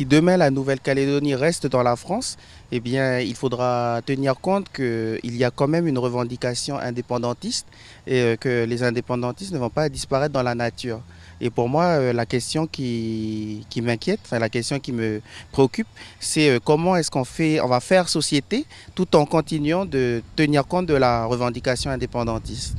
si demain la Nouvelle-Calédonie reste dans la France, eh bien, il faudra tenir compte qu'il y a quand même une revendication indépendantiste et euh, que les indépendantistes ne vont pas disparaître dans la nature. Et pour moi, euh, la question qui, m'inquiète, enfin la question qui me préoccupe, c'est euh, comment est-ce qu'on fait, on va faire société tout en continuant de tenir compte de la revendication indépendantiste?